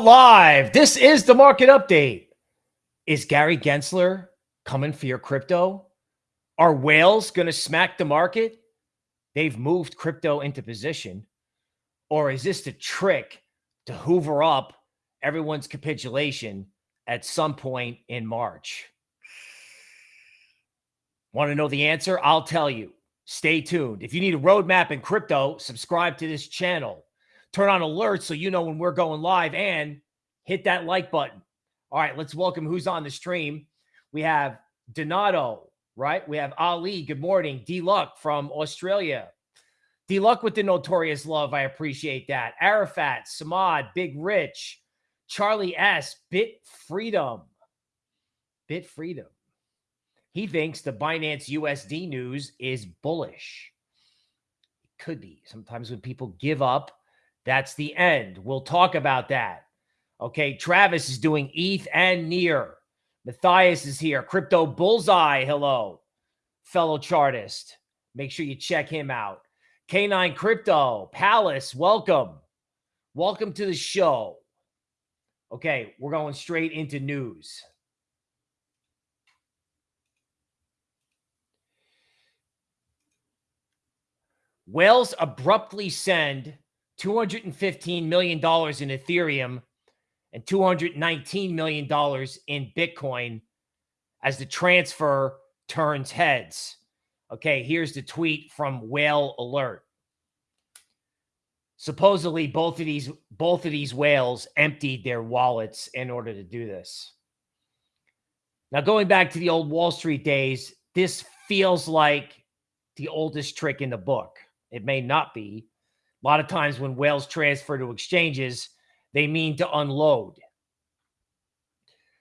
Live. This is the market update. Is Gary Gensler coming for your crypto? Are whales going to smack the market? They've moved crypto into position. Or is this the trick to hoover up everyone's capitulation at some point in March? Want to know the answer? I'll tell you. Stay tuned. If you need a roadmap in crypto, subscribe to this channel turn on alerts so you know when we're going live and hit that like button. All right, let's welcome who's on the stream. We have Donato, right? We have Ali. Good morning. D Luck from Australia. D Luck with the notorious love. I appreciate that. Arafat, Samad, Big Rich, Charlie S, Bit Freedom. Bit Freedom. He thinks the Binance USD news is bullish. It could be. Sometimes when people give up that's the end. We'll talk about that. Okay. Travis is doing ETH and near. Matthias is here. Crypto Bullseye. Hello, fellow chartist. Make sure you check him out. K9 Crypto, Palace, welcome. Welcome to the show. Okay, we're going straight into news. Whales abruptly send $215 million in Ethereum and $219 million in Bitcoin as the transfer turns heads. Okay, here's the tweet from Whale Alert. Supposedly both of these both of these whales emptied their wallets in order to do this. Now going back to the old Wall Street days, this feels like the oldest trick in the book. It may not be, a lot of times when whales transfer to exchanges, they mean to unload.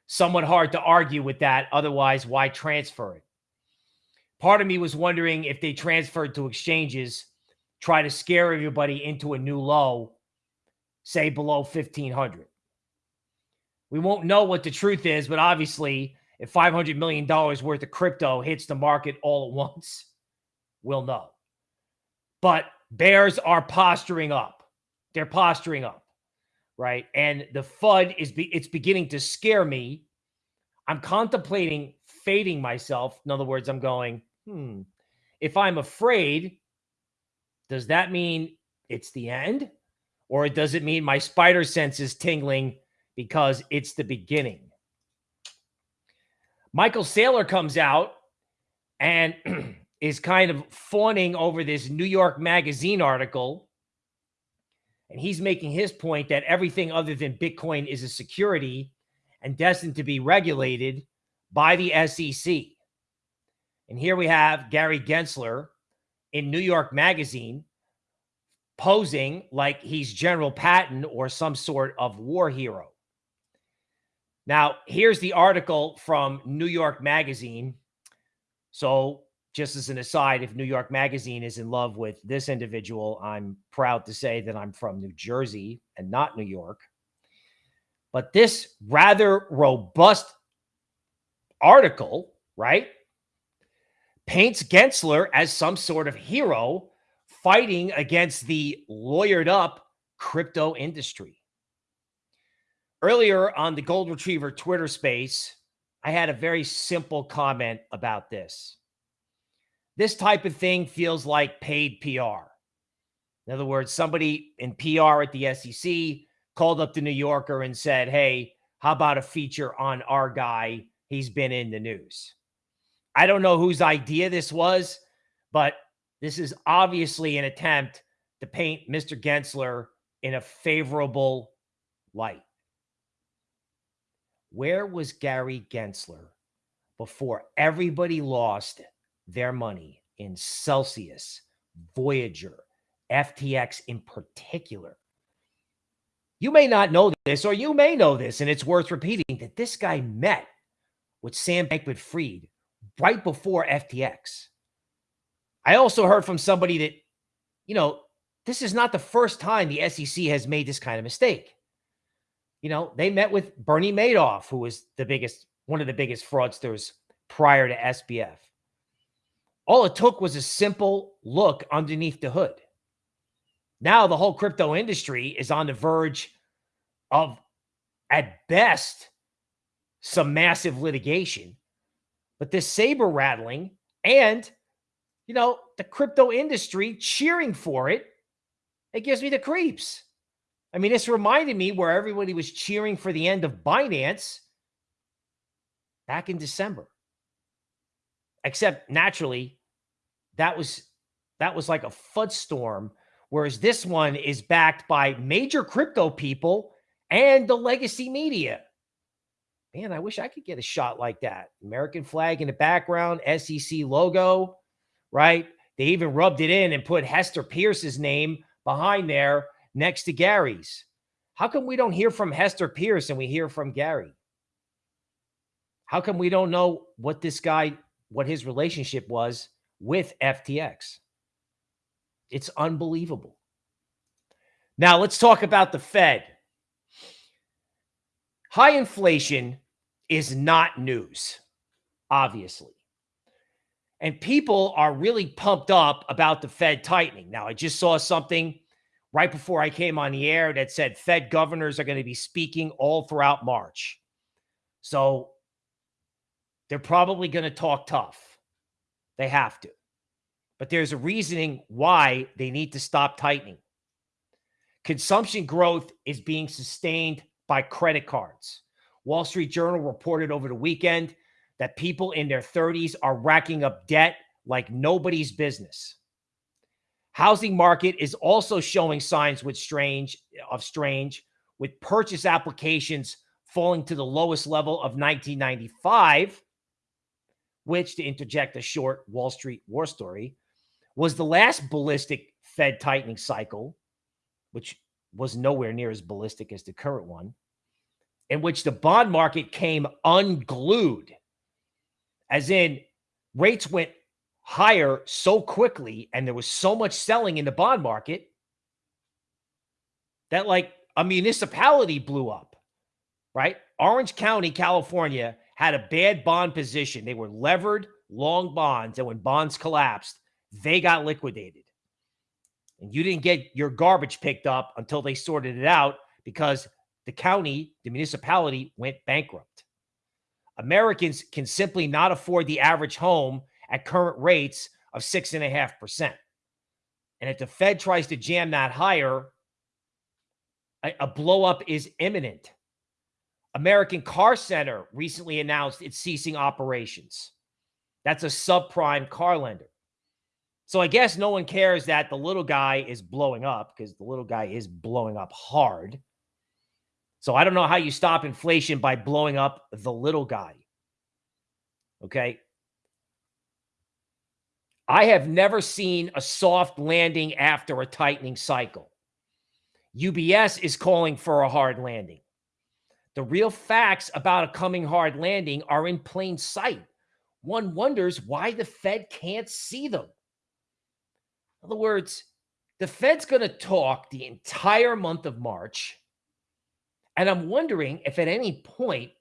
Somewhat hard to argue with that. Otherwise, why transfer it? Part of me was wondering if they transferred to exchanges, try to scare everybody into a new low, say below 1500. We won't know what the truth is, but obviously, if $500 million worth of crypto hits the market all at once, we'll know. But Bears are posturing up. They're posturing up, right? And the FUD is be, it's beginning to scare me. I'm contemplating fading myself. In other words, I'm going, hmm, if I'm afraid, does that mean it's the end? Or does it mean my spider sense is tingling because it's the beginning? Michael Saylor comes out and is kind of fawning over this New York Magazine article. And he's making his point that everything other than Bitcoin is a security and destined to be regulated by the SEC. And here we have Gary Gensler in New York Magazine posing like he's General Patton or some sort of war hero. Now, here's the article from New York Magazine. So just as an aside, if New York Magazine is in love with this individual, I'm proud to say that I'm from New Jersey and not New York. But this rather robust article, right, paints Gensler as some sort of hero fighting against the lawyered up crypto industry. Earlier on the Gold Retriever Twitter space, I had a very simple comment about this. This type of thing feels like paid PR. In other words, somebody in PR at the SEC called up the New Yorker and said, Hey, how about a feature on our guy? He's been in the news. I don't know whose idea this was, but this is obviously an attempt to paint Mr. Gensler in a favorable light. Where was Gary Gensler before everybody lost their money in Celsius, Voyager, FTX in particular. You may not know this, or you may know this, and it's worth repeating that this guy met with Sam Bankman Fried right before FTX. I also heard from somebody that, you know, this is not the first time the SEC has made this kind of mistake. You know, they met with Bernie Madoff, who was the biggest, one of the biggest fraudsters prior to SBF. All it took was a simple look underneath the hood. Now the whole crypto industry is on the verge of, at best, some massive litigation. But this saber rattling and, you know, the crypto industry cheering for it, it gives me the creeps. I mean, this reminded me where everybody was cheering for the end of Binance back in December. Except naturally, that was that was like a FUD storm, whereas this one is backed by major crypto people and the legacy media. Man, I wish I could get a shot like that. American flag in the background, SEC logo, right? They even rubbed it in and put Hester Peirce's name behind there next to Gary's. How come we don't hear from Hester Peirce and we hear from Gary? How come we don't know what this guy, what his relationship was with FTX? It's unbelievable. Now let's talk about the Fed. High inflation is not news, obviously. And people are really pumped up about the Fed tightening. Now, I just saw something right before I came on the air that said Fed governors are going to be speaking all throughout March. So they're probably going to talk tough. They have to. But there's a reasoning why they need to stop tightening. Consumption growth is being sustained by credit cards. Wall Street Journal reported over the weekend that people in their 30s are racking up debt like nobody's business. Housing market is also showing signs with strange of strange with purchase applications falling to the lowest level of 1995, which to interject a short Wall Street war story was the last ballistic Fed tightening cycle, which was nowhere near as ballistic as the current one, in which the bond market came unglued, as in rates went higher so quickly and there was so much selling in the bond market that like a municipality blew up, right? Orange County, California had a bad bond position. They were levered long bonds. And when bonds collapsed, they got liquidated. And you didn't get your garbage picked up until they sorted it out because the county, the municipality went bankrupt. Americans can simply not afford the average home at current rates of six and a half percent. And if the Fed tries to jam that higher, a, a blow up is imminent. American Car Center recently announced it's ceasing operations. That's a subprime car lender. So I guess no one cares that the little guy is blowing up because the little guy is blowing up hard. So I don't know how you stop inflation by blowing up the little guy. Okay. I have never seen a soft landing after a tightening cycle. UBS is calling for a hard landing. The real facts about a coming hard landing are in plain sight. One wonders why the Fed can't see them. In other words, the Fed's going to talk the entire month of March. And I'm wondering if at any point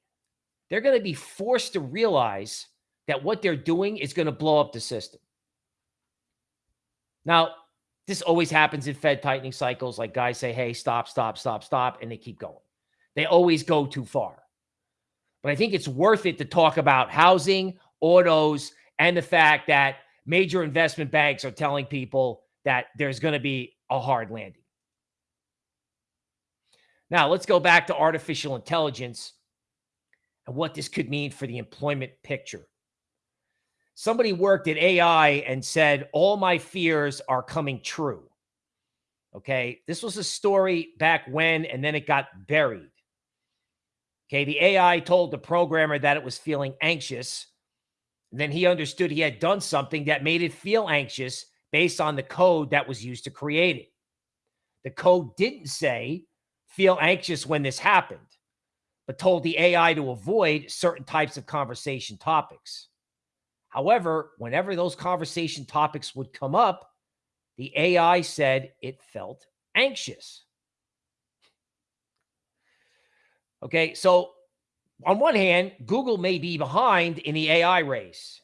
they're going to be forced to realize that what they're doing is going to blow up the system. Now, this always happens in Fed tightening cycles. Like guys say, hey, stop, stop, stop, stop, and they keep going. They always go too far. But I think it's worth it to talk about housing, autos, and the fact that major investment banks are telling people that there's going to be a hard landing. Now, let's go back to artificial intelligence and what this could mean for the employment picture. Somebody worked at AI and said, All my fears are coming true. Okay. This was a story back when, and then it got buried. Okay. The AI told the programmer that it was feeling anxious then he understood he had done something that made it feel anxious based on the code that was used to create it. The code didn't say feel anxious when this happened, but told the AI to avoid certain types of conversation topics. However, whenever those conversation topics would come up, the AI said it felt anxious. Okay, so on one hand, Google may be behind in the AI race.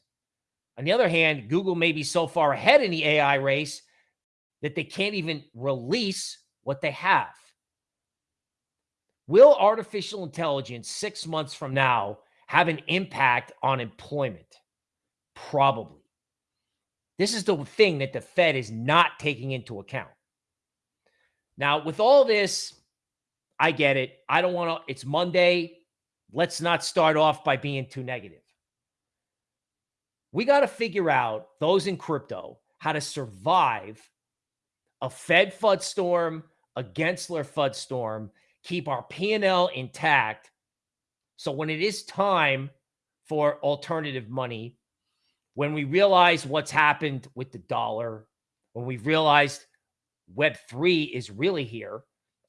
On the other hand, Google may be so far ahead in the AI race that they can't even release what they have. Will artificial intelligence six months from now have an impact on employment? Probably. This is the thing that the Fed is not taking into account. Now, with all this, I get it. I don't want to, it's Monday. Let's not start off by being too negative. We got to figure out, those in crypto, how to survive a Fed FUD storm, a Gensler FUD storm, keep our P&L intact. So when it is time for alternative money, when we realize what's happened with the dollar, when we realized Web3 is really here,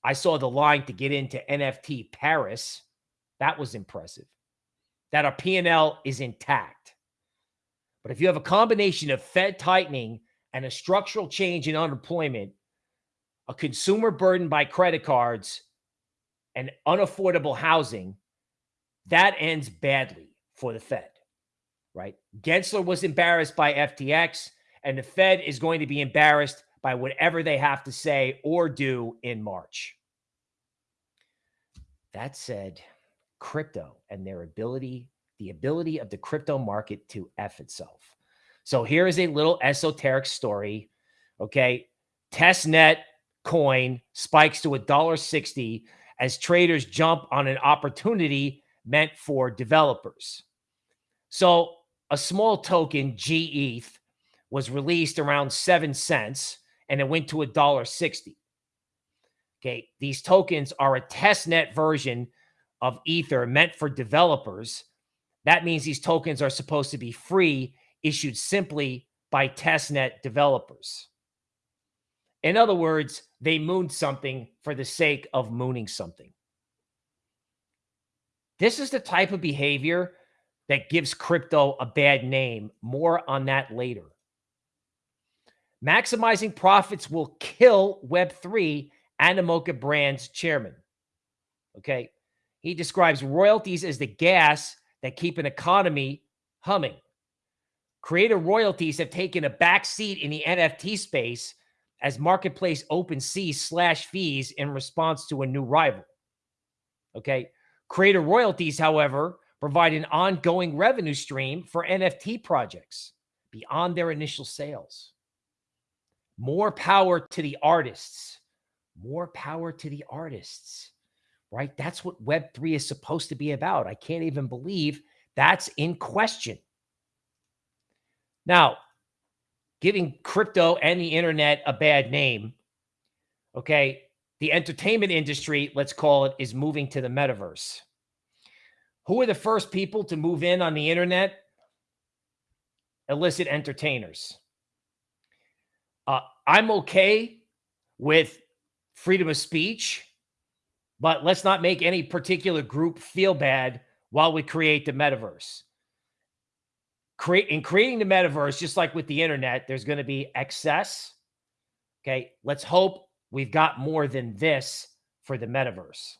I saw the line to get into NFT Paris. That was impressive. That our P&L is intact. But if you have a combination of Fed tightening and a structural change in unemployment, a consumer burden by credit cards, and unaffordable housing, that ends badly for the Fed right? Gensler was embarrassed by FTX, and the Fed is going to be embarrassed by whatever they have to say or do in March. That said, crypto and their ability, the ability of the crypto market to F itself. So here is a little esoteric story. Okay. Testnet coin spikes to a dollar sixty as traders jump on an opportunity meant for developers. So a small token, GETH, was released around seven cents and it went to a dollar sixty. Okay, these tokens are a testnet version of Ether meant for developers. That means these tokens are supposed to be free, issued simply by testnet developers. In other words, they mooned something for the sake of mooning something. This is the type of behavior that gives crypto a bad name. More on that later. Maximizing profits will kill Web3, and Animoca Brands chairman. Okay. He describes royalties as the gas that keep an economy humming. Creator royalties have taken a back seat in the NFT space as marketplace OpenSea slash fees in response to a new rival. Okay. Creator royalties, however, provide an ongoing revenue stream for NFT projects beyond their initial sales. More power to the artists. More power to the artists, right? That's what Web3 is supposed to be about. I can't even believe that's in question. Now, giving crypto and the internet a bad name, okay, the entertainment industry, let's call it, is moving to the metaverse. Who are the first people to move in on the internet? Illicit entertainers. Uh, I'm okay with freedom of speech, but let's not make any particular group feel bad while we create the metaverse. Create in creating the metaverse, just like with the internet, there's going to be excess. Okay, let's hope we've got more than this for the metaverse.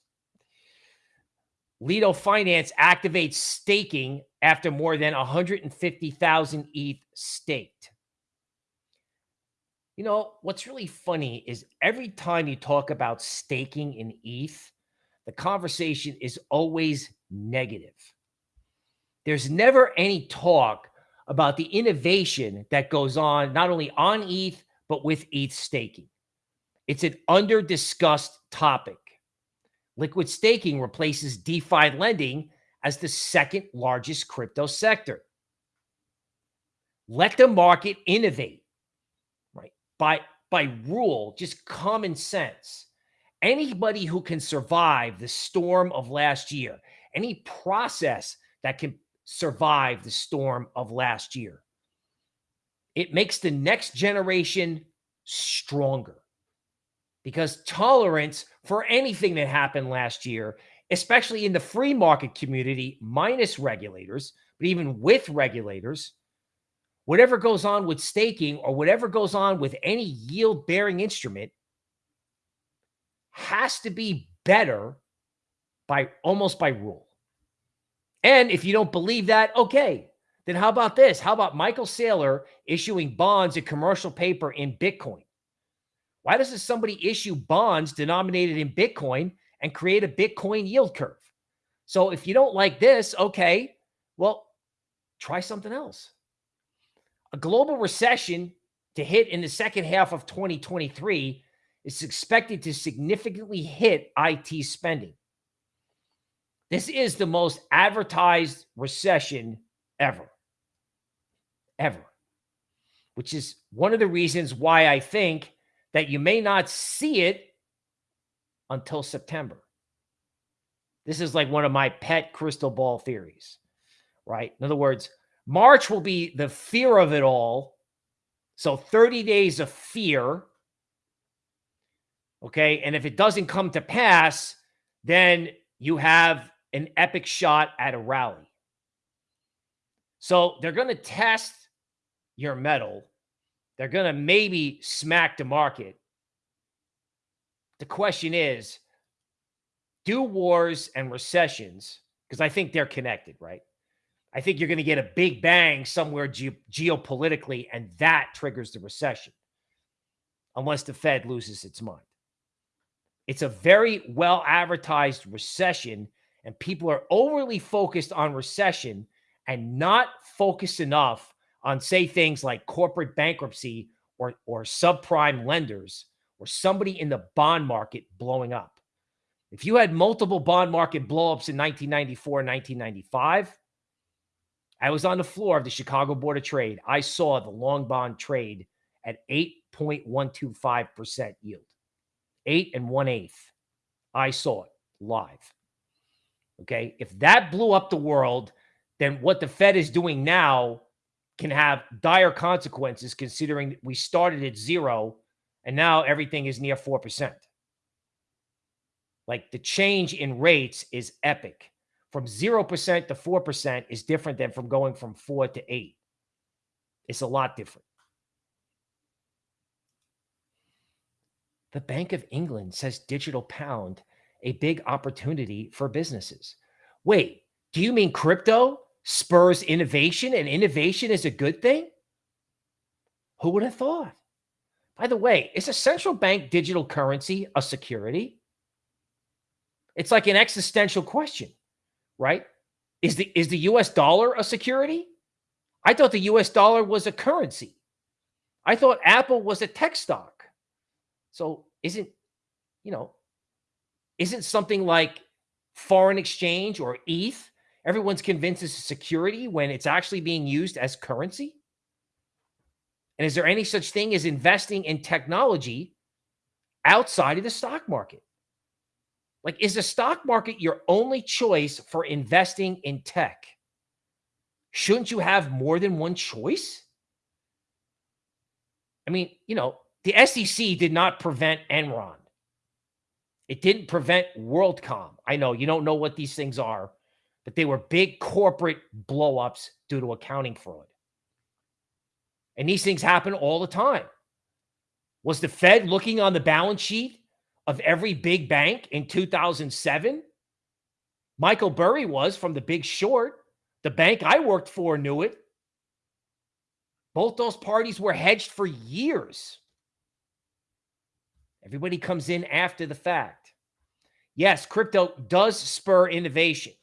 Lido Finance activates staking after more than 150,000 ETH staked. You know, what's really funny is every time you talk about staking in ETH, the conversation is always negative. There's never any talk about the innovation that goes on, not only on ETH, but with ETH staking. It's an under discussed topic. Liquid staking replaces DeFi lending as the second largest crypto sector. Let the market innovate? By, by rule, just common sense. Anybody who can survive the storm of last year, any process that can survive the storm of last year, it makes the next generation stronger because tolerance for anything that happened last year, especially in the free market community, minus regulators, but even with regulators, whatever goes on with staking or whatever goes on with any yield bearing instrument has to be better by almost by rule. And if you don't believe that, okay, then how about this? How about Michael Saylor issuing bonds and commercial paper in Bitcoin? Why doesn't somebody issue bonds denominated in Bitcoin and create a Bitcoin yield curve. So if you don't like this, okay, well, try something else. A global recession to hit in the second half of 2023 is expected to significantly hit IT spending. This is the most advertised recession ever. Ever. Which is one of the reasons why I think that you may not see it until September. This is like one of my pet crystal ball theories, right? In other words, March will be the fear of it all. So 30 days of fear. Okay. And if it doesn't come to pass, then you have an epic shot at a rally. So they're going to test your mettle. They're going to maybe smack the market. The question is do wars and recessions, because I think they're connected, right? I think you're going to get a big bang somewhere ge- geopolitically, and that triggers the recession, unless the Fed loses its mind. It's a very well advertised recession, and people are overly focused on recession and not focused enough on, say, things like corporate bankruptcy or, or subprime lenders or somebody in the bond market blowing up. If you had multiple bond market blowups in 1994 and 1995, I was on the floor of the Chicago Board of Trade. I saw the long bond trade at 8.125% yield, eight and one eighth. I saw it live. Okay. If that blew up the world, then what the Fed is doing now can have dire consequences considering we started at zero and now everything is near 4%. Like the change in rates is epic from 0% to 4% is different than from going from 4 to 8. It's a lot different. The Bank of England says digital pound a big opportunity for businesses. Wait, do you mean crypto spurs innovation and innovation is a good thing? Who would have thought? By the way, is a central bank digital currency a security? It's like an existential question right? Is the is the US dollar a security? I thought the US dollar was a currency. I thought Apple was a tech stock. So isn't, you know, isn't something like foreign exchange or ETH, everyone's convinced it's a security when it's actually being used as currency? And is there any such thing as investing in technology outside of the stock market? Like, is the stock market your only choice for investing in tech? Shouldn't you have more than one choice? I mean, you know, the SEC did not prevent Enron. It didn't prevent WorldCom. I know you don't know what these things are, but they were big corporate blowups due to accounting fraud. And these things happen all the time. Was the Fed looking on the balance sheet of every big bank in 2007? Michael Burry was from the big short. The bank I worked for knew it. Both those parties were hedged for years. Everybody comes in after the fact. Yes, crypto does spur innovation.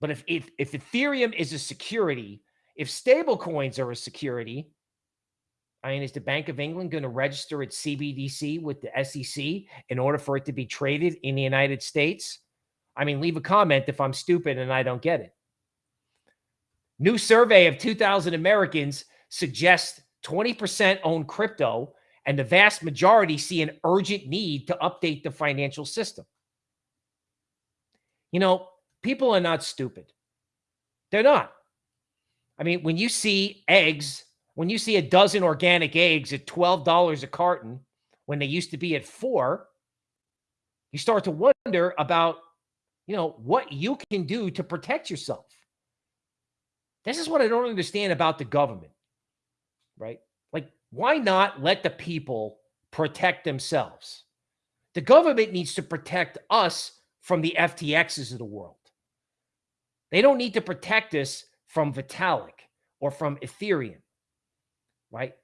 But if, if, if Ethereum is a security, if stablecoins are a security, I mean, is the Bank of England going to register its CBDC with the SEC in order for it to be traded in the United States? I mean, leave a comment if I'm stupid and I don't get it. New survey of 2,000 Americans suggests 20% own crypto, and the vast majority see an urgent need to update the financial system. You know, people are not stupid. They're not. I mean, when you see eggs when you see a dozen organic eggs at $12 a carton when they used to be at four, you start to wonder about, you know, what you can do to protect yourself. This is what I don't understand about the government, right? Like, why not let the people protect themselves? The government needs to protect us from the FTXs of the world. They don't need to protect us from Vitalik or from Ethereum right?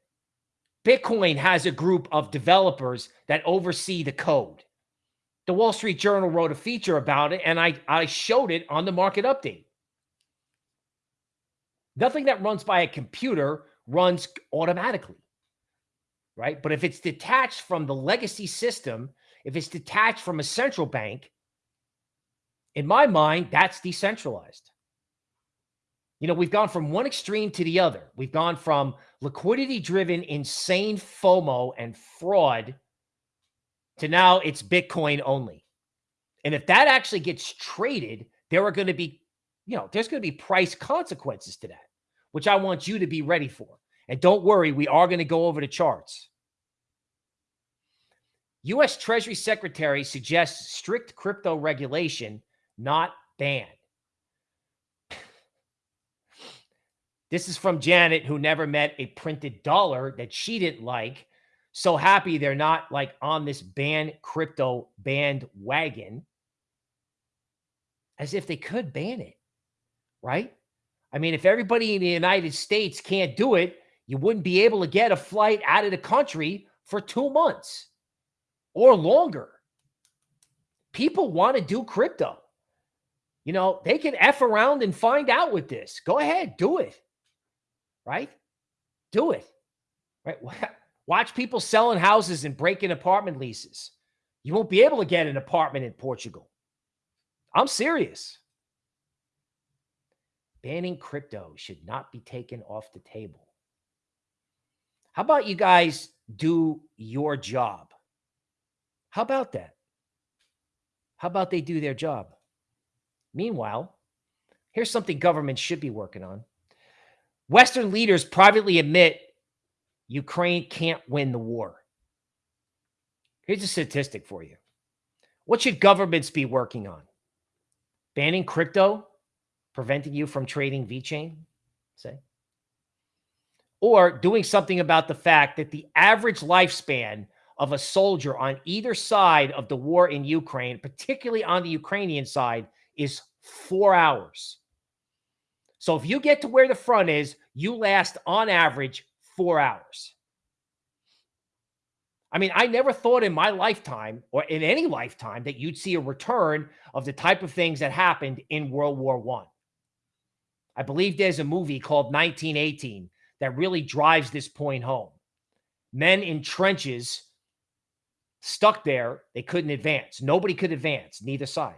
Bitcoin has a group of developers that oversee the code. The Wall Street Journal wrote a feature about it, and I, I showed it on the market update. Nothing that runs by a computer runs automatically, right? But if it's detached from the legacy system, if it's detached from a central bank, in my mind, that's decentralized. You know, we've gone from one extreme to the other. We've gone from liquidity driven, insane FOMO and fraud to now it's Bitcoin only. And if that actually gets traded, there are going to be, you know, there's going to be price consequences to that, which I want you to be ready for. And don't worry, we are going to go over the charts. U.S. Treasury Secretary suggests strict crypto regulation, not ban. This is from Janet, who never met a printed dollar that she didn't like. So happy they're not like on this ban crypto bandwagon as if they could ban it, right? I mean, if everybody in the United States can't do it, you wouldn't be able to get a flight out of the country for two months or longer. People want to do crypto. You know, they can F around and find out with this. Go ahead, do it right? Do it, right? Watch people selling houses and breaking apartment leases. You won't be able to get an apartment in Portugal. I'm serious. Banning crypto should not be taken off the table. How about you guys do your job? How about that? How about they do their job? Meanwhile, here's something government should be working on. Western leaders privately admit Ukraine can't win the war. Here's a statistic for you. What should governments be working on? Banning crypto, preventing you from trading VeChain, say? Or doing something about the fact that the average lifespan of a soldier on either side of the war in Ukraine, particularly on the Ukrainian side, is four hours. So if you get to where the front is, you last on average four hours. I mean, I never thought in my lifetime or in any lifetime that you'd see a return of the type of things that happened in World War One. I. I believe there's a movie called 1918 that really drives this point home. Men in trenches stuck there, they couldn't advance. Nobody could advance, neither side.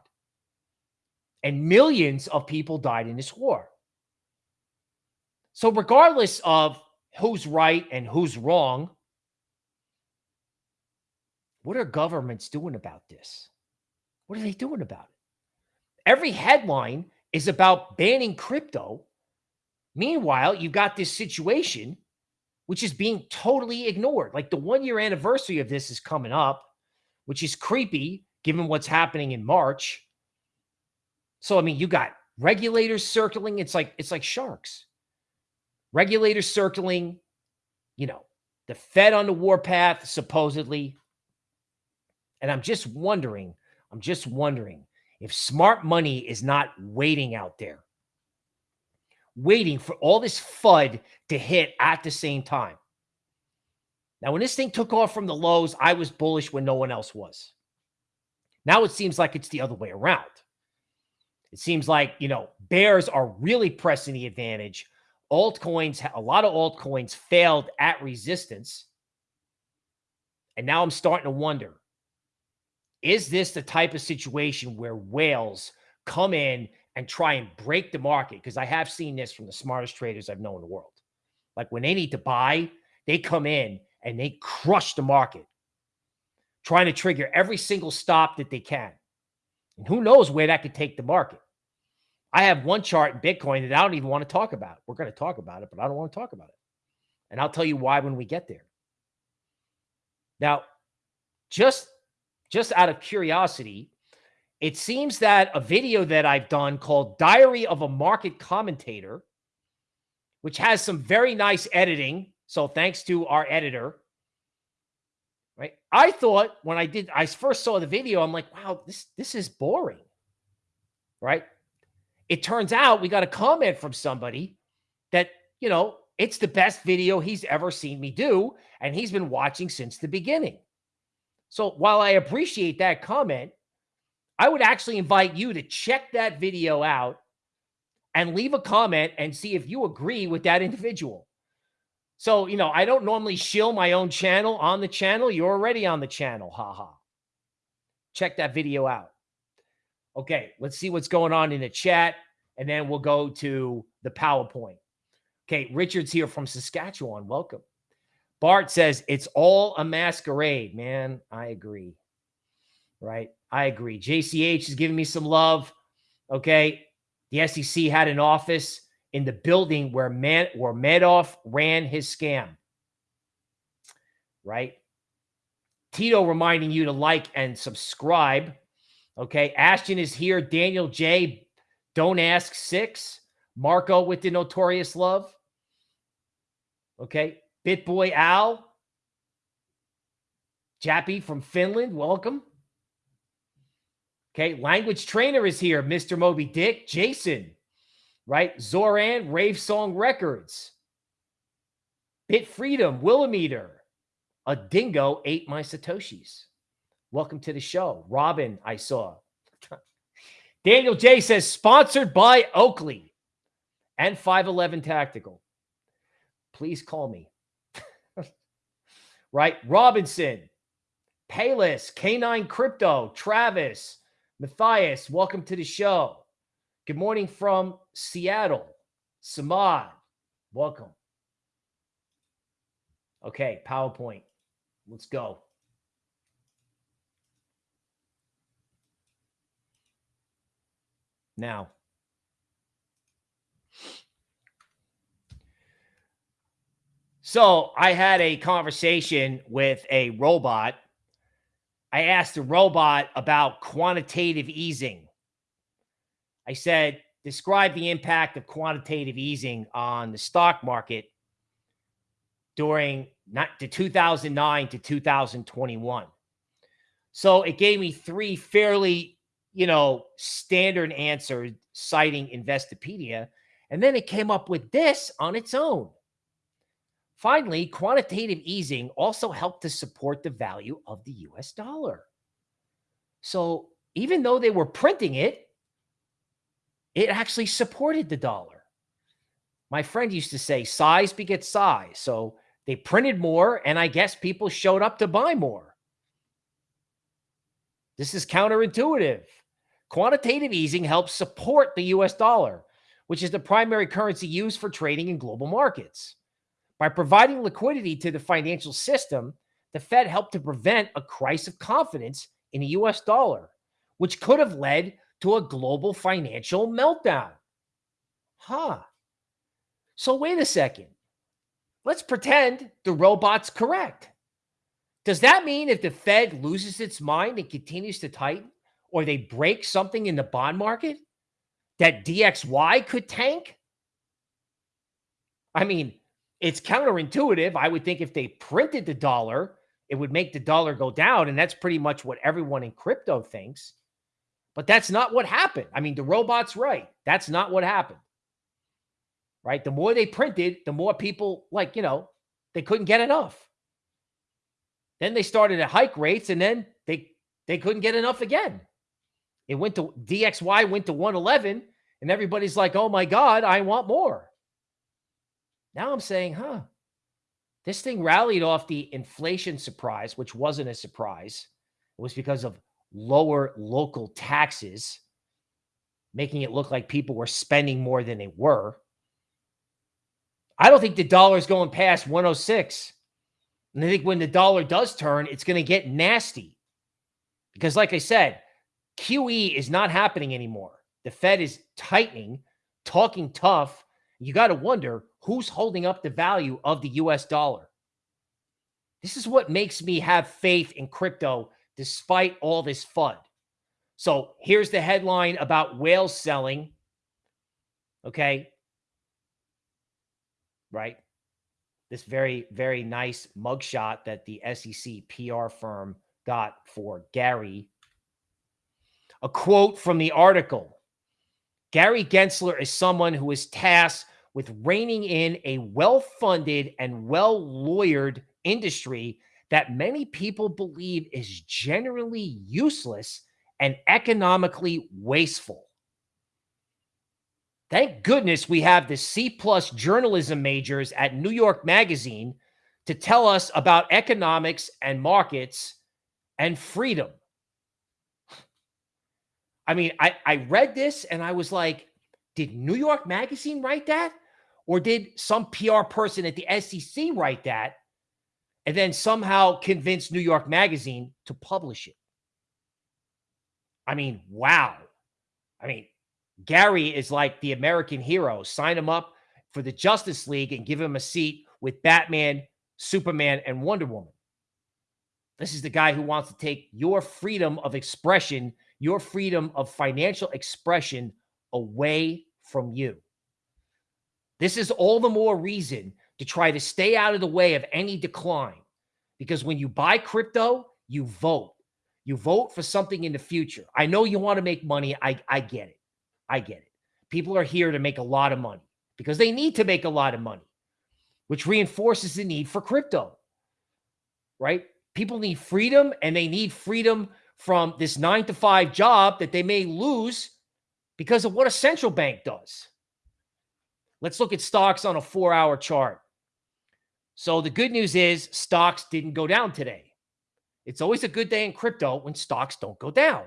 And millions of people died in this war. So, regardless of who's right and who's wrong, what are governments doing about this? What are they doing about it? Every headline is about banning crypto. Meanwhile, you got this situation which is being totally ignored. Like the one year anniversary of this is coming up, which is creepy given what's happening in March. So I mean, you got regulators circling. It's like it's like sharks regulators circling, you know, the Fed on the warpath, supposedly. And I'm just wondering, I'm just wondering if smart money is not waiting out there, waiting for all this FUD to hit at the same time. Now, when this thing took off from the lows, I was bullish when no one else was. Now it seems like it's the other way around. It seems like, you know, bears are really pressing the advantage altcoins, a lot of altcoins failed at resistance. And now I'm starting to wonder is this the type of situation where whales come in and try and break the market? Because I have seen this from the smartest traders I've known in the world. Like when they need to buy, they come in and they crush the market, trying to trigger every single stop that they can. And who knows where that could take the market? I have one chart in Bitcoin that I don't even want to talk about. We're going to talk about it, but I don't want to talk about it. And I'll tell you why when we get there. Now, just just out of curiosity, it seems that a video that I've done called Diary of a Market Commentator, which has some very nice editing. So thanks to our editor. Right. I thought when I did, I first saw the video, I'm like, wow, this this is boring. Right. It turns out we got a comment from somebody that, you know, it's the best video he's ever seen me do. And he's been watching since the beginning. So while I appreciate that comment, I would actually invite you to check that video out and leave a comment and see if you agree with that individual. So, you know, I don't normally shill my own channel on the channel. You're already on the channel. Haha. Check that video out. Okay, let's see what's going on in the chat. And then we'll go to the PowerPoint. Okay, Richard's here from Saskatchewan. Welcome. Bart says it's all a masquerade, man. I agree. Right? I agree. JCH is giving me some love. Okay. The SEC had an office in the building where Man where Madoff ran his scam. Right? Tito reminding you to like and subscribe. Okay. Ashton is here. Daniel J. Don't ask six. Marco with the notorious love. Okay. BitBoy Al. Jappy from Finland. Welcome. Okay. Language trainer is here. Mr. Moby Dick. Jason. Right. Zoran. Rave Song Records. Bit Freedom. Willimeter. A dingo ate my Satoshis. Welcome to the show. Robin, I saw. Daniel J says, sponsored by Oakley and 511 Tactical. Please call me. right? Robinson, Payless, K9 Crypto, Travis, Matthias, welcome to the show. Good morning from Seattle. Samad, welcome. Okay, PowerPoint. Let's go. Now, so I had a conversation with a robot. I asked the robot about quantitative easing. I said, describe the impact of quantitative easing on the stock market during not to 2009 to 2021. So it gave me three fairly, you know, standard answer citing Investopedia. And then it came up with this on its own. Finally, quantitative easing also helped to support the value of the US dollar. So even though they were printing it, it actually supported the dollar. My friend used to say size begets size. So they printed more, and I guess people showed up to buy more. This is counterintuitive. Quantitative easing helps support the US dollar, which is the primary currency used for trading in global markets. By providing liquidity to the financial system, the Fed helped to prevent a crisis of confidence in the US dollar, which could have led to a global financial meltdown. Huh. So, wait a second. Let's pretend the robot's correct. Does that mean if the Fed loses its mind and continues to tighten, or they break something in the bond market, that DXY could tank? I mean, it's counterintuitive. I would think if they printed the dollar, it would make the dollar go down. And that's pretty much what everyone in crypto thinks. But that's not what happened. I mean, the robot's right. That's not what happened right? The more they printed, the more people like, you know, they couldn't get enough. Then they started at hike rates and then they they couldn't get enough again. It went to DXY went to 111 and everybody's like, "Oh my god, I want more." Now I'm saying, "Huh. This thing rallied off the inflation surprise, which wasn't a surprise. It was because of lower local taxes, making it look like people were spending more than they were. I don't think the dollar is going past 106. And I think when the dollar does turn, it's going to get nasty. Because, like I said, QE is not happening anymore. The Fed is tightening, talking tough. You got to wonder who's holding up the value of the US dollar. This is what makes me have faith in crypto despite all this FUD. So here's the headline about whale selling. Okay right? This very, very nice mugshot that the SEC PR firm got for Gary. A quote from the article Gary Gensler is someone who is tasked with reining in a well funded and well lawyered industry that many people believe is generally useless and economically wasteful. Thank goodness we have the C plus journalism majors at New York Magazine to tell us about economics and markets and freedom. I mean, I, I read this and I was like, did New York Magazine write that? Or did some PR person at the SEC write that and then somehow convince New York Magazine to publish it? I mean, wow. I mean, Gary is like the American hero. Sign him up for the Justice League and give him a seat with Batman, Superman, and Wonder Woman. This is the guy who wants to take your freedom of expression, your freedom of financial expression away from you. This is all the more reason to try to stay out of the way of any decline. Because when you buy crypto, you vote. You vote for something in the future. I know you want to make money. I, I get it. I get it. People are here to make a lot of money because they need to make a lot of money, which reinforces the need for crypto, right? People need freedom and they need freedom from this nine to five job that they may lose because of what a central bank does. Let's look at stocks on a four hour chart. So the good news is stocks didn't go down today. It's always a good day in crypto when stocks don't go down,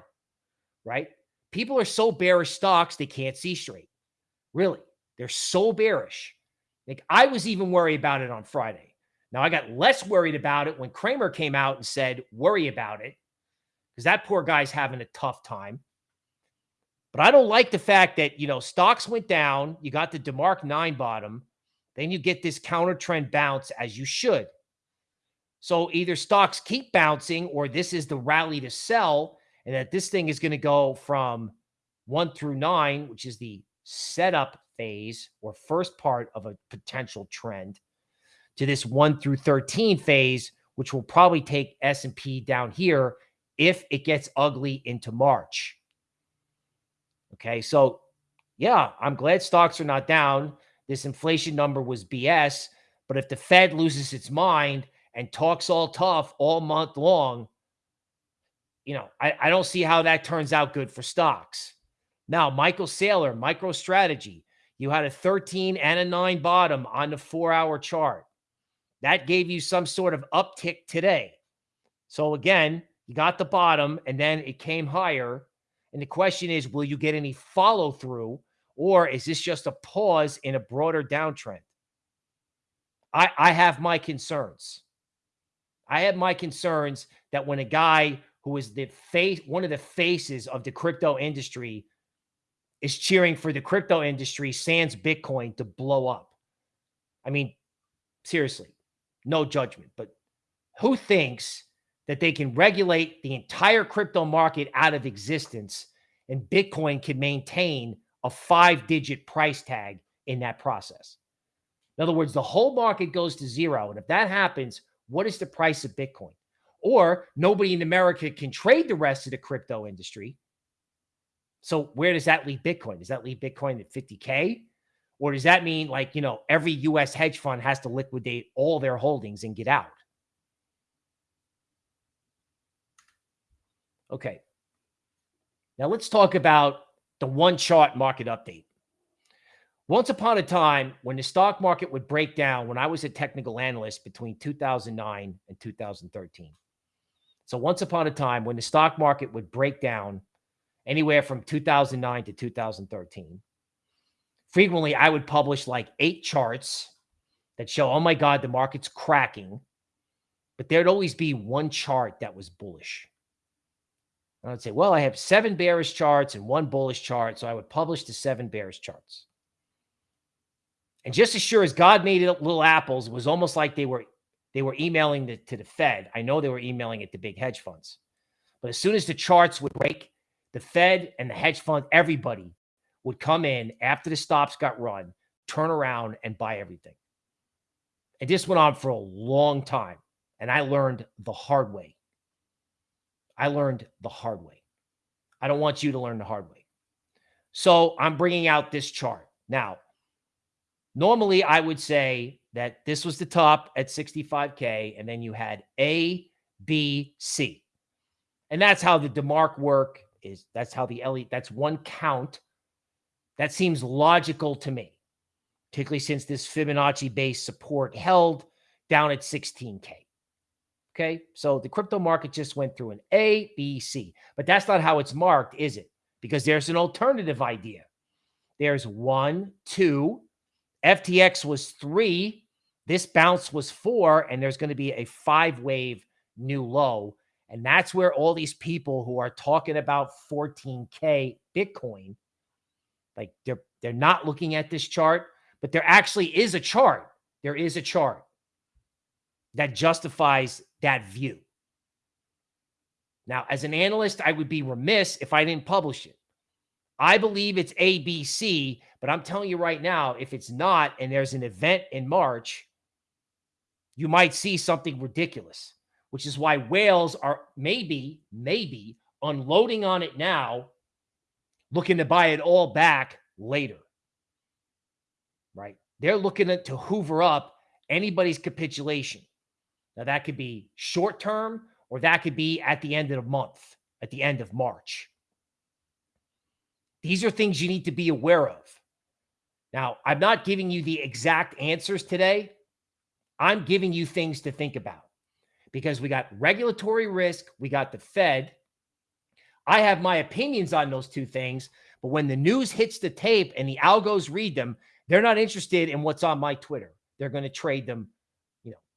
right? People are so bearish stocks, they can't see straight. Really, they're so bearish. Like I was even worried about it on Friday. Now I got less worried about it when Cramer came out and said, worry about it, because that poor guy's having a tough time. But I don't like the fact that, you know, stocks went down. You got the DeMark 9 bottom. Then you get this counter trend bounce as you should. So either stocks keep bouncing or this is the rally to sell and that this thing is going to go from one through nine, which is the setup phase or first part of a potential trend, to this one through 13 phase, which will probably take S&P down here if it gets ugly into March. Okay, so yeah, I'm glad stocks are not down. This inflation number was BS, but if the Fed loses its mind and talks all tough all month long, you know, I, I don't see how that turns out good for stocks. Now, Michael Saylor, MicroStrategy, you had a 13 and a 9 bottom on the four hour chart. That gave you some sort of uptick today. So, again, you got the bottom and then it came higher. And the question is, will you get any follow through or is this just a pause in a broader downtrend? I, I have my concerns. I have my concerns that when a guy who is the face, one of the faces of the crypto industry, is cheering for the crypto industry, sans Bitcoin, to blow up. I mean, seriously, no judgment, but who thinks that they can regulate the entire crypto market out of existence and Bitcoin can maintain a five digit price tag in that process? In other words, the whole market goes to zero. And if that happens, what is the price of Bitcoin? or nobody in America can trade the rest of the crypto industry. So where does that leave Bitcoin? Does that leave Bitcoin at 50K? Or does that mean like, you know, every US hedge fund has to liquidate all their holdings and get out? Okay. Now let's talk about the one chart market update. Once upon a time, when the stock market would break down, when I was a technical analyst between 2009 and 2013, so once upon a time, when the stock market would break down anywhere from 2009 to 2013, frequently I would publish like eight charts that show, oh my God, the market's cracking. But there'd always be one chart that was bullish. And I'd say, well, I have seven bearish charts and one bullish chart. So I would publish the seven bearish charts. And just as sure as God made it little apples, it was almost like they were they were emailing the, to the Fed. I know they were emailing it to big hedge funds. But as soon as the charts would break, the Fed and the hedge fund, everybody would come in after the stops got run, turn around and buy everything. And this went on for a long time. And I learned the hard way. I learned the hard way. I don't want you to learn the hard way. So I'm bringing out this chart. Now, Normally, I would say that this was the top at 65K, and then you had A, B, C. And that's how the DeMark work is. That's how the Elliott, that's one count. That seems logical to me, particularly since this Fibonacci based support held down at 16K. Okay. So the crypto market just went through an A, B, C, but that's not how it's marked, is it? Because there's an alternative idea. There's one, two, FTX was three, this bounce was four, and there's going to be a five wave new low. And that's where all these people who are talking about 14K Bitcoin, like they're they're not looking at this chart, but there actually is a chart. There is a chart that justifies that view. Now, as an analyst, I would be remiss if I didn't publish it. I believe it's ABC, but I'm telling you right now, if it's not, and there's an event in March, you might see something ridiculous, which is why whales are maybe, maybe unloading on it now, looking to buy it all back later. Right? They're looking to hoover up anybody's capitulation. Now, that could be short term, or that could be at the end of the month, at the end of March. These are things you need to be aware of. Now, I'm not giving you the exact answers today. I'm giving you things to think about because we got regulatory risk, we got the Fed. I have my opinions on those two things, but when the news hits the tape and the algos read them, they're not interested in what's on my Twitter. They're going to trade them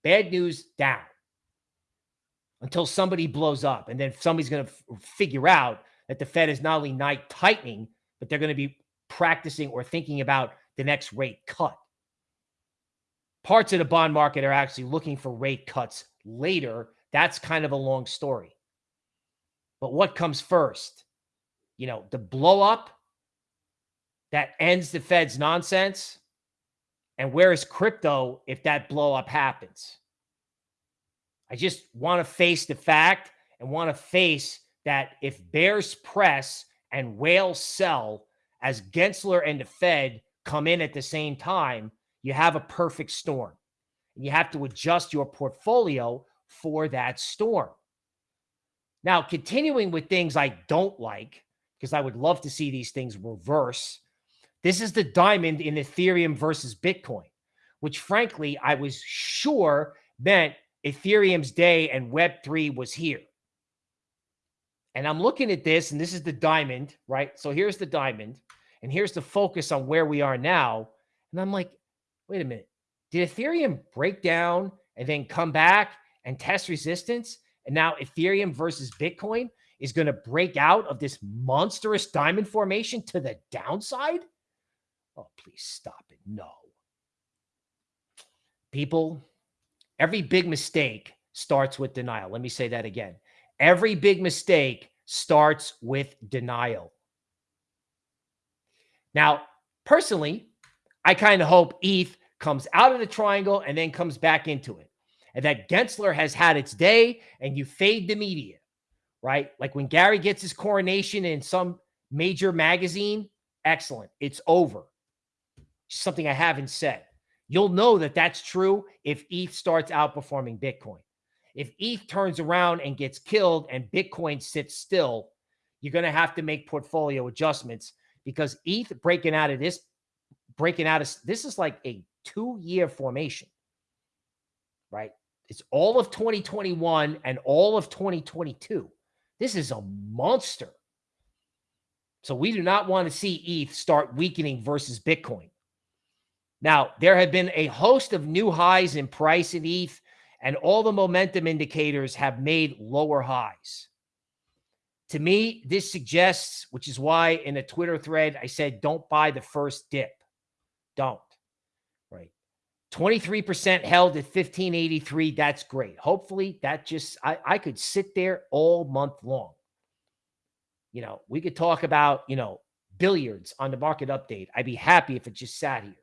Bad news down until somebody blows up. And then somebody's going to figure out that the Fed is not only tightening, but they're going to be practicing or thinking about the next rate cut. Parts of the bond market are actually looking for rate cuts later. That's kind of a long story. But what comes first? You know, the blow up that ends the Fed's nonsense and where is crypto if that blow up happens? I just want to face the fact and want to face that if bears press and whales sell as Gensler and the Fed come in at the same time, you have a perfect storm. And you have to adjust your portfolio for that storm. Now, continuing with things I don't like, because I would love to see these things reverse this is the diamond in Ethereum versus Bitcoin, which frankly, I was sure meant Ethereum's day and Web3 was here. And I'm looking at this, and this is the diamond, right? So here's the diamond, and here's the focus on where we are now. And I'm like, wait a minute. Did Ethereum break down and then come back and test resistance? And now Ethereum versus Bitcoin is going to break out of this monstrous diamond formation to the downside? Oh, please stop it. No. People, every big mistake starts with denial. Let me say that again. Every big mistake starts with denial. Now, personally, I kind of hope ETH comes out of the triangle and then comes back into it. And that Gensler has had its day and you fade the media, right? Like when Gary gets his coronation in some major magazine, excellent. It's over something I haven't said. You'll know that that's true if ETH starts outperforming Bitcoin. If ETH turns around and gets killed and Bitcoin sits still, you're going to have to make portfolio adjustments because ETH breaking out of this, breaking out of this is like a two year formation, right? It's all of 2021 and all of 2022. This is a monster. So we do not want to see ETH start weakening versus Bitcoin. Now, there have been a host of new highs in price in ETH, and all the momentum indicators have made lower highs. To me, this suggests, which is why in a Twitter thread I said, don't buy the first dip. Don't. Right. 23% held at 1583. That's great. Hopefully, that just, I, I could sit there all month long. You know, we could talk about, you know, billiards on the market update. I'd be happy if it just sat here.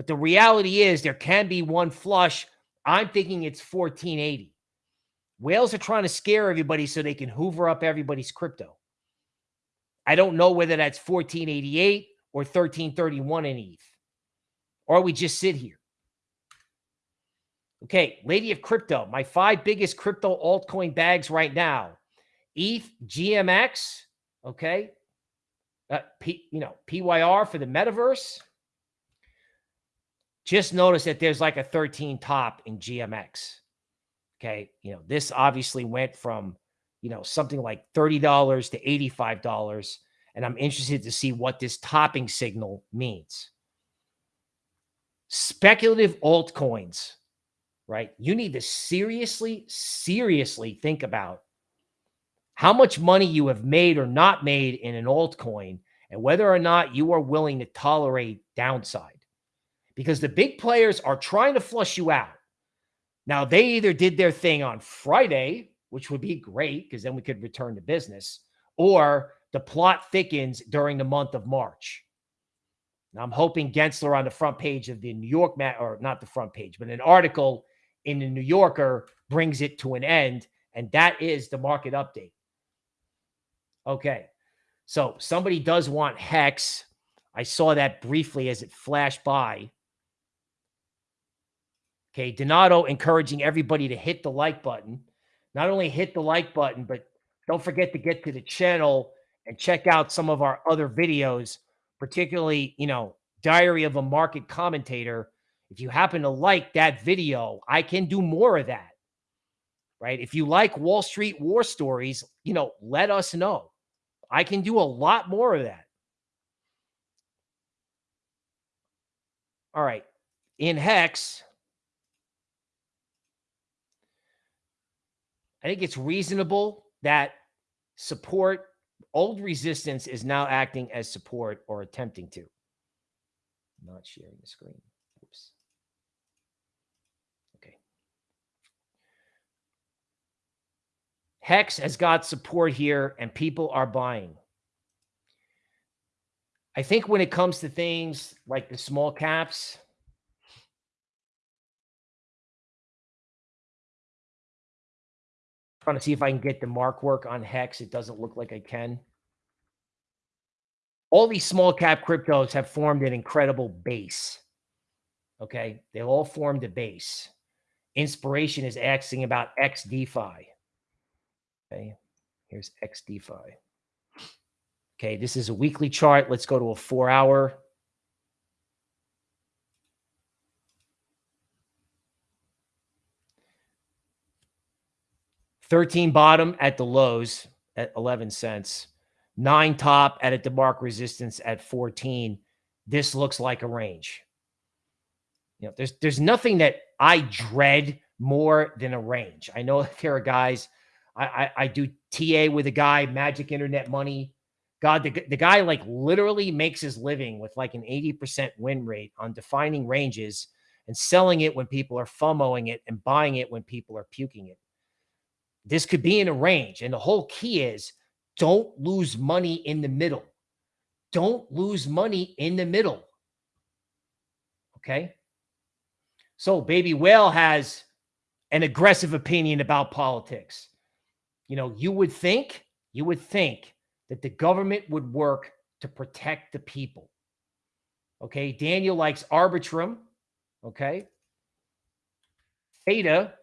But the reality is there can be one flush. I'm thinking it's 1480. Whales are trying to scare everybody so they can hoover up everybody's crypto. I don't know whether that's 1488 or 1331 in ETH or we just sit here. Okay, Lady of Crypto, my five biggest crypto altcoin bags right now. ETH, GMX, okay. Uh, P, you know, PYR for the metaverse. Just notice that there's like a 13 top in GMX. Okay, you know, this obviously went from, you know, something like $30 to $85 and I'm interested to see what this topping signal means. Speculative altcoins, right? You need to seriously, seriously think about how much money you have made or not made in an altcoin and whether or not you are willing to tolerate downside. Because the big players are trying to flush you out. Now, they either did their thing on Friday, which would be great because then we could return to business, or the plot thickens during the month of March. Now, I'm hoping Gensler on the front page of the New York, or not the front page, but an article in the New Yorker brings it to an end. And that is the market update. Okay. So somebody does want Hex. I saw that briefly as it flashed by. Okay. Donato encouraging everybody to hit the like button. Not only hit the like button, but don't forget to get to the channel and check out some of our other videos, particularly, you know, Diary of a Market Commentator. If you happen to like that video, I can do more of that. Right? If you like Wall Street war stories, you know, let us know. I can do a lot more of that. All right. In Hex, I think it's reasonable that support Old resistance is now acting as support or attempting to. Not sharing the screen. Oops. Okay. Hex has got support here and people are buying. I think when it comes to things like the small caps, trying to see if I can get DeMark work on Hex. It doesn't look like I can. All these small cap cryptos have formed an incredible base. Okay. They all formed a base. Inspiration is asking about XDeFi. Okay. Here's XDeFi. Okay. This is a weekly chart. Let's go to a four hour. 13 bottom at the lows at 11 cents, nine top at a DeMark resistance at 14. This looks like a range. You know, there's there's nothing that I dread more than a range. I know there are guys. I, I, I do TA with a guy, Magic Internet Money. God, the, the guy like literally makes his living with like an 80% win rate on defining ranges and selling it when people are FOMOing it and buying it when people are puking it. This could be in a range. And the whole key is don't lose money in the middle. Don't lose money in the middle. Okay. So Baby Whale has an aggressive opinion about politics. You know, you would think, you would think that the government would work to protect the people. Okay. Daniel likes Arbitrum. Okay. Theta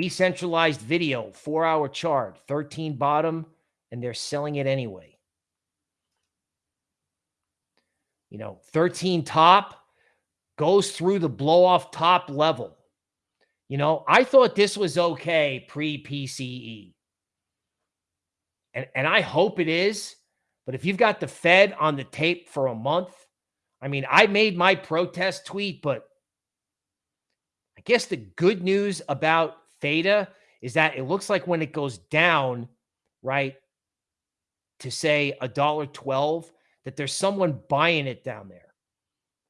Decentralized video, four hour chart, 13 bottom, and they're selling it anyway. You know, 13 top goes through the blow off top level. You know, I thought this was okay pre PCE. And, and I hope it is. But if you've got the Fed on the tape for a month, I mean, I made my protest tweet, but I guess the good news about theta is that it looks like when it goes down, right, to say a dollar twelve, that there's someone buying it down there.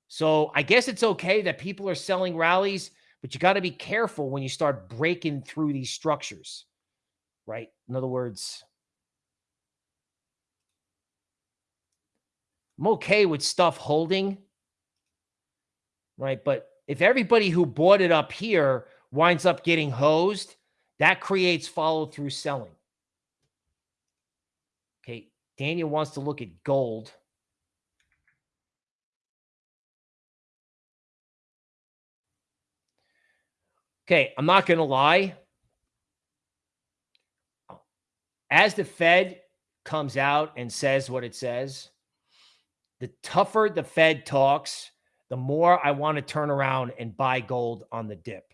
So I guess it's okay that people are selling rallies, but you got to be careful when you start breaking through these structures, right? In other words, I'm okay with stuff holding, right? But if everybody who bought it up here winds up getting hosed, that creates follow through selling. Okay. Daniel wants to look at gold. Okay, I'm not going to lie. As the Fed comes out and says what it says, the tougher the Fed talks, the more I want to turn around and buy gold on the dip.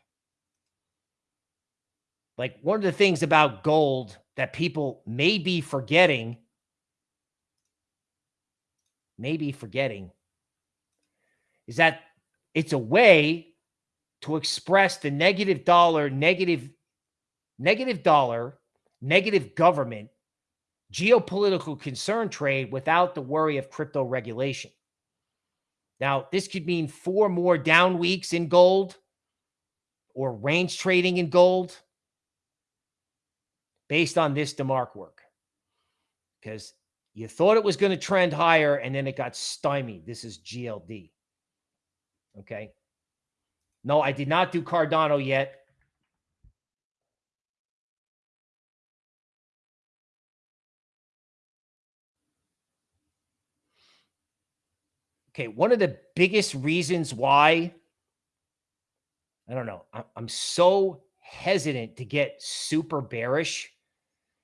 Like one of the things about gold that people may be forgetting, maybe forgetting, is that it's a way to express the negative dollar, negative, negative dollar, negative government, geopolitical concern trade without the worry of crypto regulation. Now, this could mean four more down weeks in gold or range trading in gold based on this DeMark work. Because you thought it was going to trend higher and then it got stymied. This is GLD. Okay. No, I did not do Cardano yet. Okay, one of the biggest reasons why I don't know, I'm so hesitant to get super bearish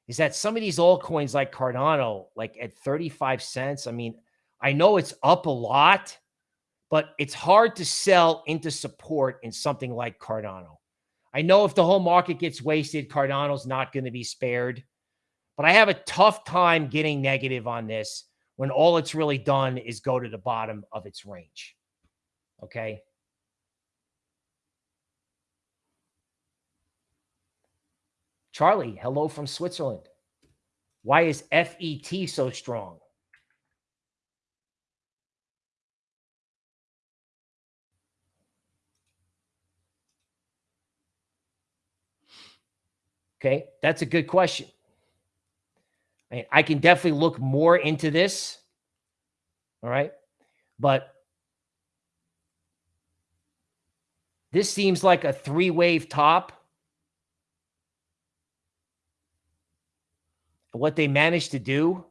is that some of these altcoins like Cardano, like at 35 cents, I mean, I know it's up a lot, but it's hard to sell into support in something like Cardano. I know if the whole market gets wasted, Cardano's not going to be spared, but I have a tough time getting negative on this when all it's really done is go to the bottom of its range. Okay. Charlie, hello from Switzerland. Why is FET so strong? Okay, that's a good question. I, mean, I can definitely look more into this. All right. But this seems like a three wave top. What they managed to do,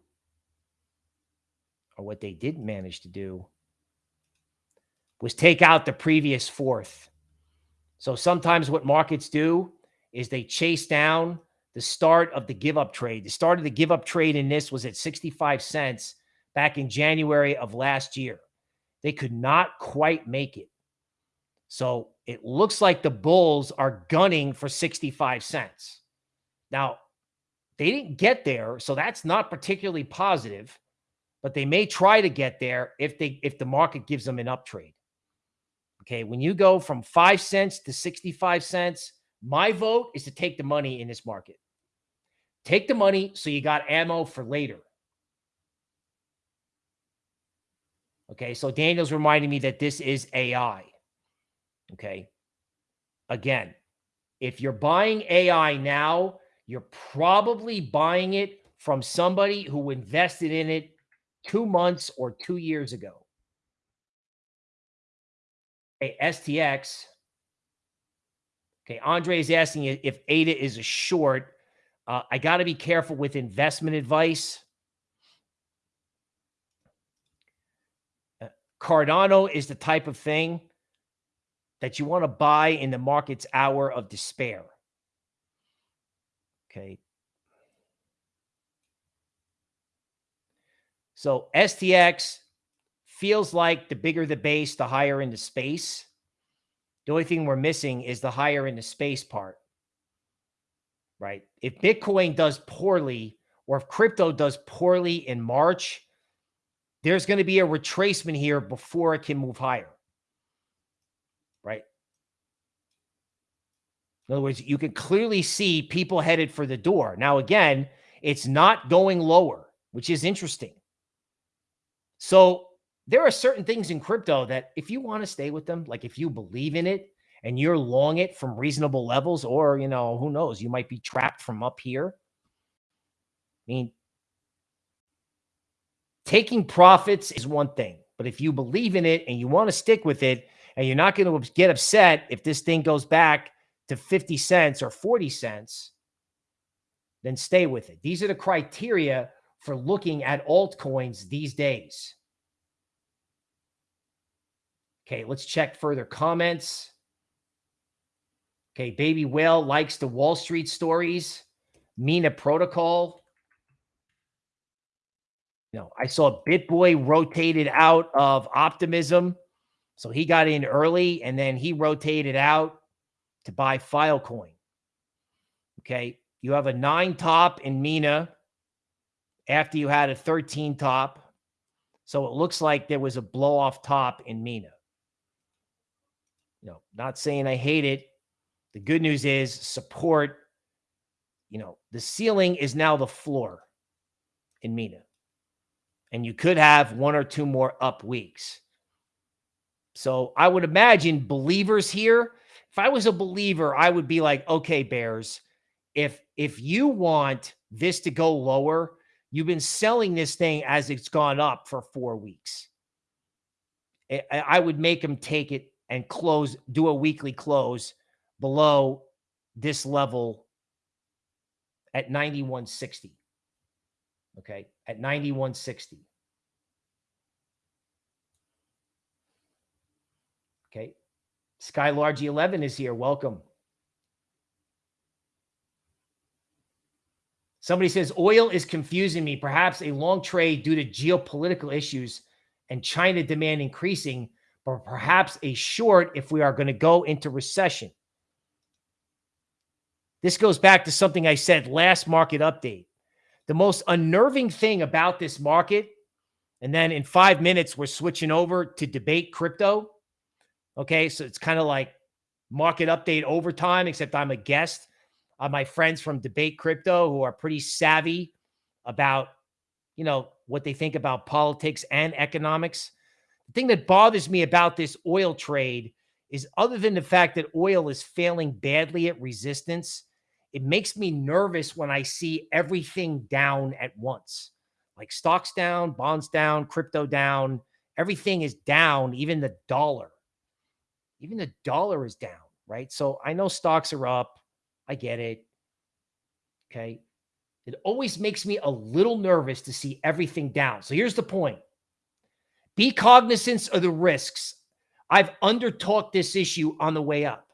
or what they didn't manage to do, was take out the previous fourth. So sometimes what markets do is they chase down the start of the give up trade. The start of the give up trade in this was at 65 cents back in January of last year. They could not quite make it. So it looks like the Bulls are gunning for 65 cents. Now, they didn't get there, so that's not particularly positive, but they may try to get there if they if the market gives them an uptrade. Okay, when you go from 5 cents to 65 cents, my vote is to take the money in this market. Take the money so you got ammo for later. Okay, so Daniel's reminding me that this is AI. Okay. Again, if you're buying AI now, you're probably buying it from somebody who invested in it two months or two years ago. Okay, STX Okay, Andre is asking if ADA is a short. Uh, I got to be careful with investment advice. Uh, Cardano is the type of thing that you want to buy in the market's hour of despair. Okay. So STX feels like the bigger the base, the higher in the space. The only thing we're missing is the higher in the space part, right? If Bitcoin does poorly or if crypto does poorly in March, there's going to be a retracement here before it can move higher, right? In other words, you can clearly see people headed for the door. Now, again, it's not going lower, which is interesting. So there are certain things in crypto that if you want to stay with them, like if you believe in it and you're long it from reasonable levels, or, you know, who knows, you might be trapped from up here. I mean, taking profits is one thing, but if you believe in it and you want to stick with it and you're not going to get upset if this thing goes back to 50 cents or 40 cents, then stay with it. These are the criteria for looking at altcoins these days. Okay, let's check further comments. Okay, Baby Whale likes the Wall Street stories. Mina Protocol. Know, I saw BitBoy rotated out of Optimism. So he got in early and then he rotated out to buy Filecoin. Okay. You have a nine top in Mina after you had a 13 top. So it looks like there was a blow off top in Mina. You know, not saying I hate it. The good news is support, you know, the ceiling is now the floor in Mina. And you could have one or two more up weeks. So I would imagine believers here, if I was a believer, I would be like, okay, Bears, if if you want this to go lower, you've been selling this thing as it's gone up for four weeks. I would make them take it and close, do a weekly close below this level at 9160. Okay. At 9160. Okay. Skylargy 11 is here. Welcome. Somebody says oil is confusing me. Perhaps a long trade due to geopolitical issues and China demand increasing, but perhaps a short if we are going to go into recession. This goes back to something I said last market update. The most unnerving thing about this market, and then in five minutes, we're switching over to debate crypto. Okay. So it's kind of like market update overtime, except I'm a guest on my friends from Debate Crypto who are pretty savvy about, you know, what they think about politics and economics. The thing that bothers me about this oil trade is other than the fact that oil is failing badly at resistance, it makes me nervous when I see everything down at once. Like stocks down, bonds down, crypto down, everything is down, even the dollar. Even the dollar is down, right? So I know stocks are up. I get it. Okay. It always makes me a little nervous to see everything down. So here's the point be cognizant of the risks. I've undertalked this issue on the way up.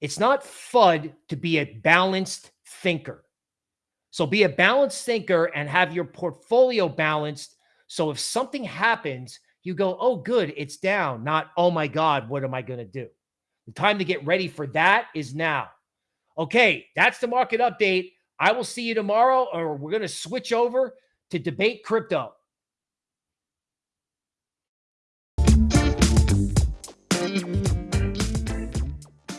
It's not FUD to be a balanced thinker. So be a balanced thinker and have your portfolio balanced. So if something happens, you go, oh, good, it's down. Not, oh my God, what am I going to do? The time to get ready for that is now. Okay, that's the market update. I will see you tomorrow, or we're going to switch over to debate crypto.